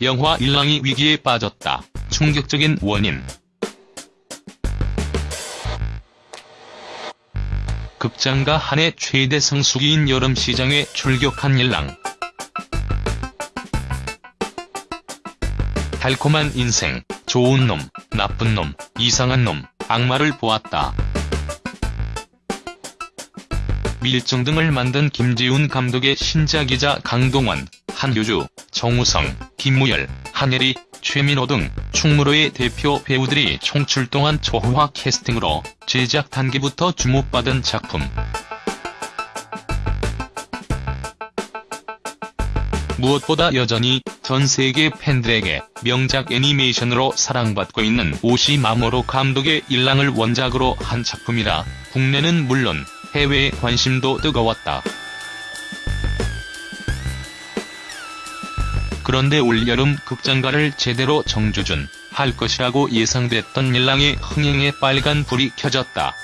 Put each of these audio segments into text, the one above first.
영화 일랑이 위기에 빠졌다. 충격적인 원인 극장가 한 해 최대 성수기인 여름시장에 출격한 일랑. 달콤한 인생, 좋은 놈, 나쁜 놈, 이상한 놈, 악마를 보았다. 밀정 등을 만든 김지훈 감독의 신작이자 강동원, 한효주, 정우성, 김무열, 한예리, 최민호 등 충무로의 대표 배우들이 총출동한 초호화 캐스팅으로 제작 단계부터 주목받은 작품. 무엇보다 여전히 전 세계 팬들에게 명작 애니메이션으로 사랑받고 있는 오시 마모로 감독의 일랑을 원작으로 한 작품이라 국내는 물론 해외의 관심도 뜨거웠다. 그런데 올여름 극장가를 제대로 정주준 할 것이라고 예상됐던 일랑의 흥행에 빨간 불이 켜졌다.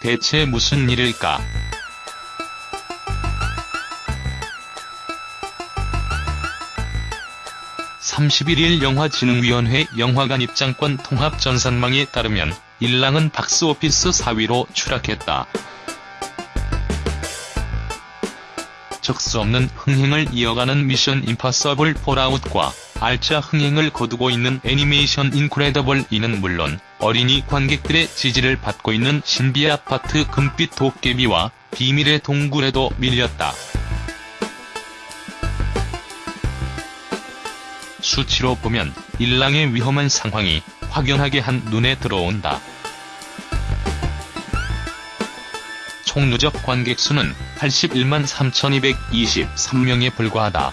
대체 무슨 일일까? (31일) 영화진흥위원회 영화관 입장권 통합 전산망에 따르면 일랑은 박스오피스 4위로 추락했다. 적수 없는 흥행을 이어가는 미션 임파서블 폴아웃과 알짜 흥행을 거두고 있는 애니메이션 인크레더블 이는 물론 어린이 관객들의 지지를 받고 있는 신비 아파트 금빛 도깨비와 비밀의 동굴에도 밀렸다. 수치로 보면 일랑의 위험한 상황이 확연하게 한 눈에 들어온다. 총 누적 관객 수는 81만 3223명에 불과하다.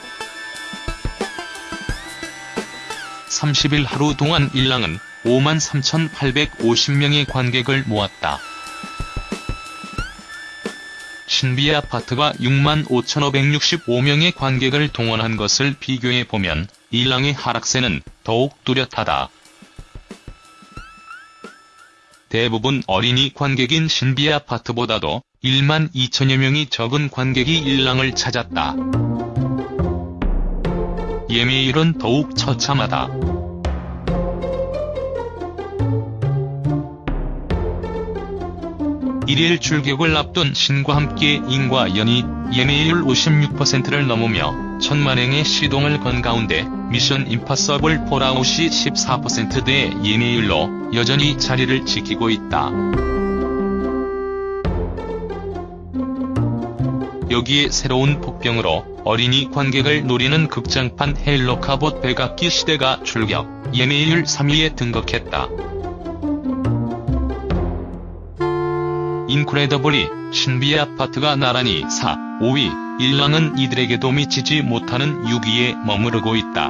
30일 하루 동안 일랑은 5만 3850명의 관객을 모았다. 신비의 아파트가 6만 5565명의 관객을 동원한 것을 비교해보면 일랑의 하락세는 더욱 뚜렷하다. 대부분 어린이 관객인 신비의 아파트보다도 1만 2천여 명이 적은 관객이 일랑을 찾았다. 예매율은 더욱 처참하다. 일일 출격을 앞둔 신과 함께 인과 연이 예매율 56%를 넘으며 천만행의 시동을 건 가운데 미션 임파서블 폴아웃이 14%대의 예매율로 여전히 자리를 지키고 있다. 여기에 새로운 복병으로 어린이 관객을 노리는 극장판 헬로 카봇 백악기 시대가 출격, 예매율 3위에 등극했다. 인크레더블 2 신비의 아파트가 나란히 4, 5위, 인랑은 이들에게도 미치지 못하는 6위에 머무르고 있다.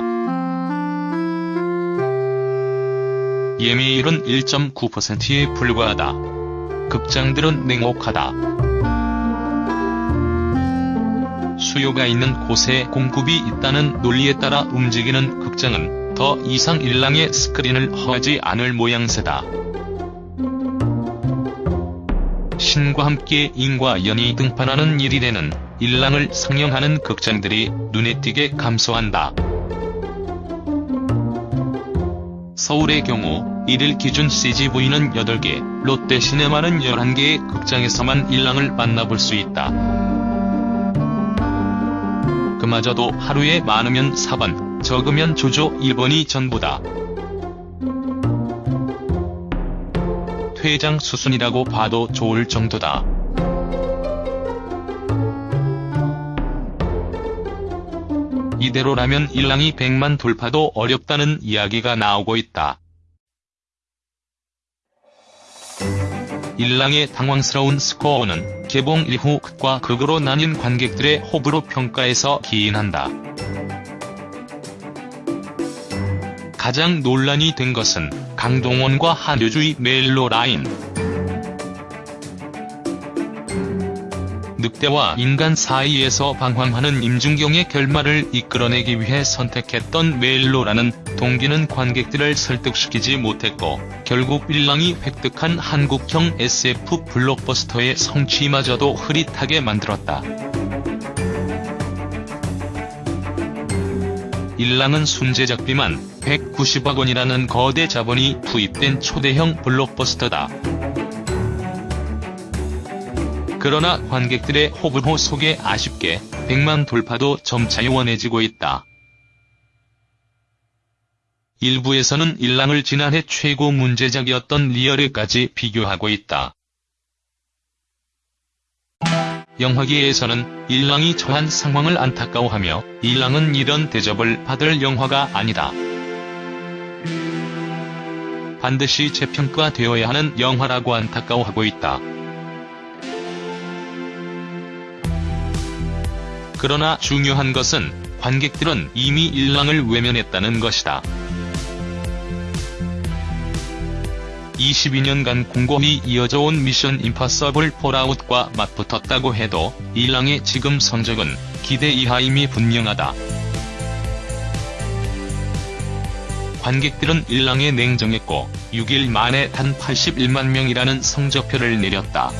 예매율은 1.9%에 불과하다. 극장들은 냉혹하다. 수요가 있는 곳에 공급이 있다는 논리에 따라 움직이는 극장은 더 이상 일랑의 스크린을 허하지 않을 모양새다. 신과 함께 인과 연이 등판하는 일일에는 일랑을 상영하는 극장들이 눈에 띄게 감소한다. 서울의 경우 1일 기준 CGV는 8개, 롯데시네마는 11개의 극장에서만 일랑을 만나볼 수 있다. 그마저도 하루에 많으면 4번, 적으면 조조 1번이 전부다. 퇴장 수순이라고 봐도 좋을 정도다. 이대로라면 일랑이 100만 돌파도 어렵다는 이야기가 나오고 있다. 일랑의 당황스러운 스코어는 개봉 이후 극과 극으로 나뉜 관객들의 호불호 평가에서 기인한다. 가장 논란이 된 것은 강동원과 한효주의 멜로 라인. 늑대와 인간 사이에서 방황하는 임준경의 결말을 이끌어내기 위해 선택했던 멜로라는 동기는 관객들을 설득시키지 못했고 결국 일랑이 획득한 한국형 SF 블록버스터의 성취마저도 흐릿하게 만들었다. 일랑은 순제작 비만 190억 원이라는 거대 자본이 투입된 초대형 블록버스터다. 그러나 관객들의 호불호 속에 아쉽게 100만 돌파도 점차 요원해지고 있다. 일부에서는 일랑을 지난해 최고 문제작이었던 리얼에까지 비교하고 있다. 영화계에서는 일랑이 처한 상황을 안타까워하며 일랑은 이런 대접을 받을 영화가 아니다. 반드시 재평가되어야 하는 영화라고 안타까워하고 있다. 그러나 중요한 것은 관객들은 이미 일랑을 외면했다는 것이다. 22년간 공고히 이어져 온 미션 임파서블 폴아웃과 맞붙었다고 해도 일랑의 지금 성적은 기대 이하임이 분명하다. 관객들은 일랑에 냉정했고 6일 만에 단 81만 명이라는 성적표를 내렸다.